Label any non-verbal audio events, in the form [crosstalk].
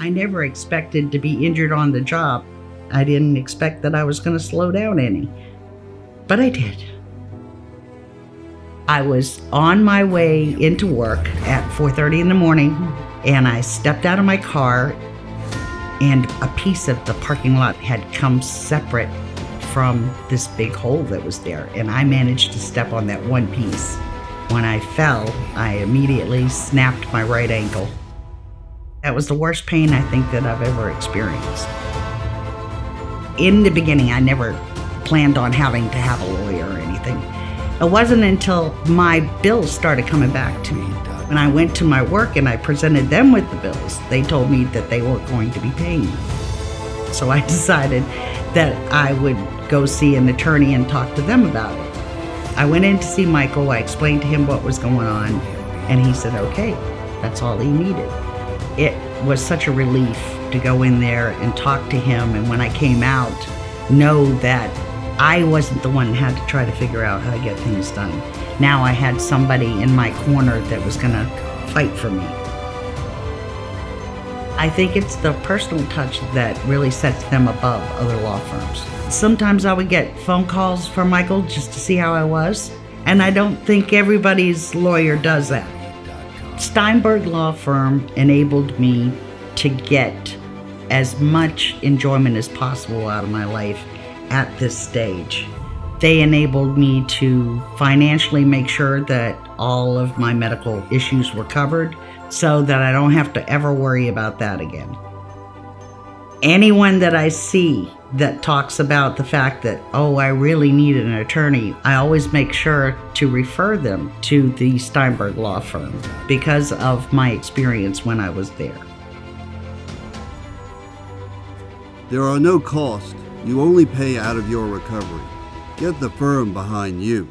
I never expected to be injured on the job. I didn't expect that I was going to slow down any, but I did. I was on my way into work at 4:30 in the morning and I stepped out of my car and a piece of the parking lot had come separate from this big hole that was there and I managed to step on that one piece. When I fell, I immediately snapped my right ankle. That was the worst pain I think that I've ever experienced. In the beginning, I never planned on having to have a lawyer or anything. It wasn't until my bills started coming back to me. When I went to my work and I presented them with the bills, they told me that they weren't going to be paying me. So I [laughs] decided that I would go see an attorney and talk to them about it. I went in to see Michael, I explained to him what was going on, and he said, okay, that's all he needed. It was such a relief to go in there and talk to him, and when I came out, know that I wasn't the one that had to try to figure out how to get things done. Now I had somebody in my corner that was going to fight for me. I think it's the personal touch that really sets them above other law firms. Sometimes I would get phone calls from Michael just to see how I was, and I don't think everybody's lawyer does that. Steinberg Law Firm enabled me to get as much enjoyment as possible out of my life at this stage. They enabled me to financially make sure that all of my medical issues were covered so that I don't have to ever worry about that again. Anyone that I see that talks about the fact that, oh, I really need an attorney, I always make sure to refer them to the Steinberg Law Firm because of my experience when I was there. There are no costs. You only pay out of your recovery. Get the firm behind you.